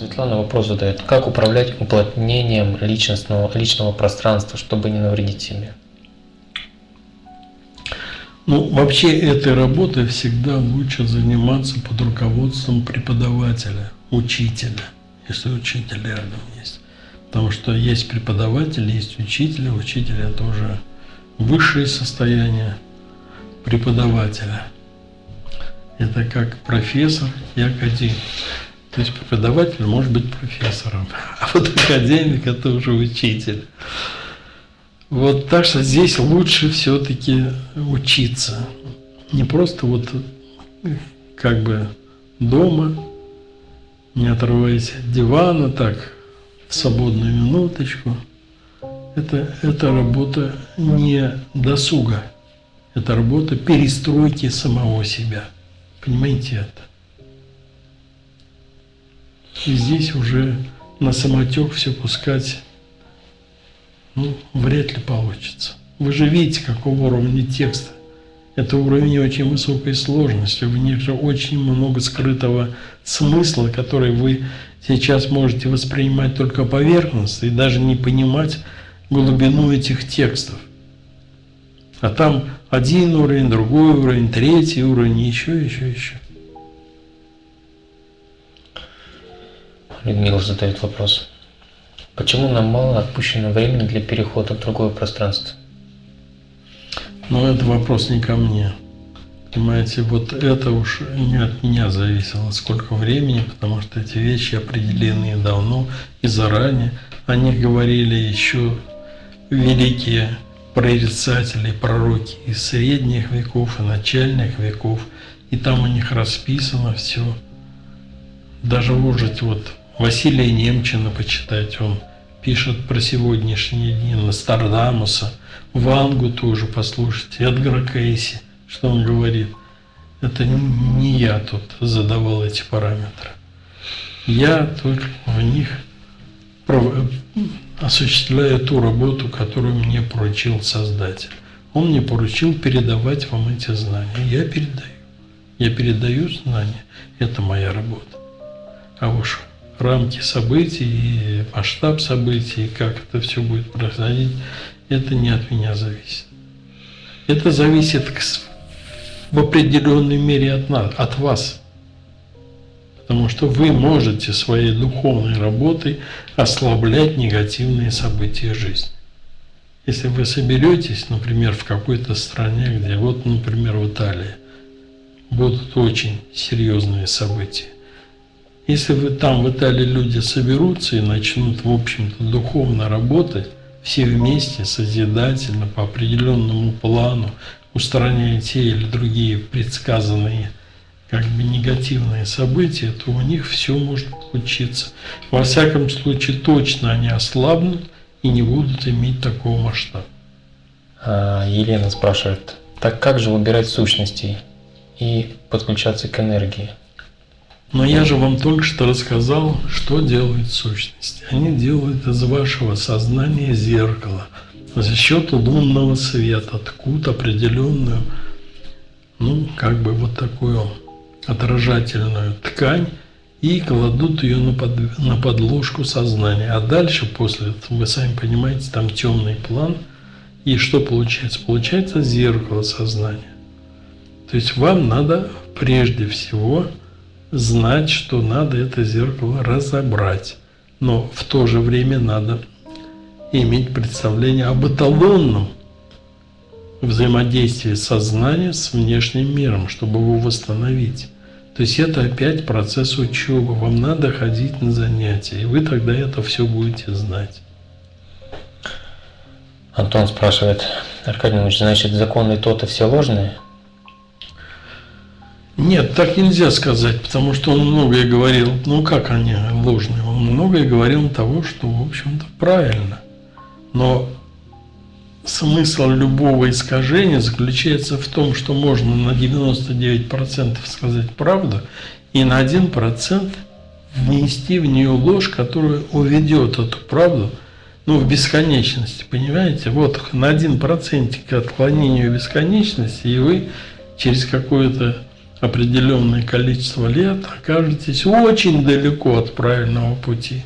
Светлана вопрос задает. Как управлять уплотнением личностного, личного пространства, чтобы не навредить себе? Ну, вообще этой работой всегда лучше заниматься под руководством преподавателя, учителя, если учитель рядом есть. Потому что есть преподаватель, есть учитель, учитель это уже высшее состояние преподавателя. Это как профессор и академик. То есть преподаватель может быть профессором, а вот академик это уже учитель. Вот так что здесь лучше все-таки учиться. Не просто вот как бы дома, не отрываясь от дивана, так, в свободную минуточку. Это, это работа не досуга, это работа перестройки самого себя. Понимаете это? И здесь уже на самотек все пускать, ну, вряд ли получится. Вы же видите, какого уровня текста. Это уровень очень высокой сложности, в них же очень много скрытого смысла, который вы сейчас можете воспринимать только поверхностно и даже не понимать глубину этих текстов. А там один уровень, другой уровень, третий уровень, еще, еще, еще. Людмила задает вопрос. Почему нам мало отпущено времени для перехода в другое пространство? Ну, это вопрос не ко мне. Понимаете, вот это уж не от меня зависело, сколько времени, потому что эти вещи определены давно и заранее. О них говорили еще великие прорицатели, пророки из средних веков и начальных веков. И там у них расписано все. Даже можете вот Василия Немчина почитать, он пишет про сегодняшние дни, Нострадамуса, Вангу тоже послушайте, Эдгара Кейси, что он говорит. Это не я тут задавал эти параметры. Я только в них осуществляю ту работу, которую мне поручил Создатель. Он мне поручил передавать вам эти знания. Я передаю. Я передаю знания. Это моя работа. А уж рамки событий и масштаб событий, и как это все будет происходить, это не от меня зависит. Это зависит в определенной мере от нас, от вас. Потому что вы можете своей духовной работой ослаблять негативные события жизни. Если вы соберетесь, например, в какой-то стране, где, вот, например, в Италии, будут очень серьезные события, если вы там в Италии люди соберутся и начнут, в общем-то, духовно работать, все вместе, созидательно, по определенному плану, устраняя те или другие предсказанные как бы негативные события, то у них все может получиться. Во всяком случае, точно они ослабнут и не будут иметь такого масштаба. А, Елена спрашивает, так как же выбирать сущностей и подключаться к энергии? Но я же вам только что рассказал, что делают сущности. Они делают из вашего сознания зеркало за счет лунного света, ткут определенную, ну, как бы вот такую отражательную ткань и кладут ее на, под, на подложку сознания. А дальше, после вы сами понимаете, там темный план. И что получается? Получается зеркало сознания. То есть вам надо прежде всего знать, что надо это зеркало разобрать. Но в то же время надо иметь представление об эталонном взаимодействии сознания с внешним миром, чтобы его восстановить. То есть это опять процесс учебы. Вам надо ходить на занятия, и вы тогда это все будете знать. Антон спрашивает, Аркадий Ильич, значит, законы то-то все ложные? Нет, так нельзя сказать, потому что он многое говорил, ну как они ложные, он многое говорил того, что, в общем-то, правильно. Но смысл любого искажения заключается в том, что можно на 99% сказать правду и на 1% внести в нее ложь, которая уведет эту правду ну, в бесконечности, понимаете? Вот на 1% к отклонению бесконечности, и вы через какое-то определенное количество лет окажетесь очень далеко от правильного пути.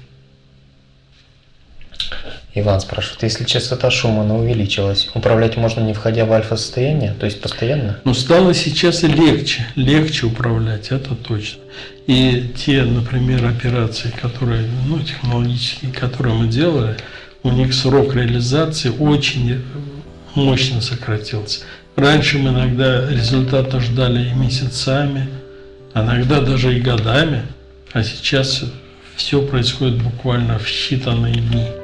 Иван спрашивает, если частота Шумана увеличилась, управлять можно не входя в альфа-состояние, то есть постоянно? Но стало сейчас и легче, легче управлять, это точно. И те, например, операции, которые, ну, технологические, которые мы делали, у них срок реализации очень мощно сократился. Раньше мы иногда результата ждали и месяцами, иногда даже и годами, а сейчас все происходит буквально в считанные дни.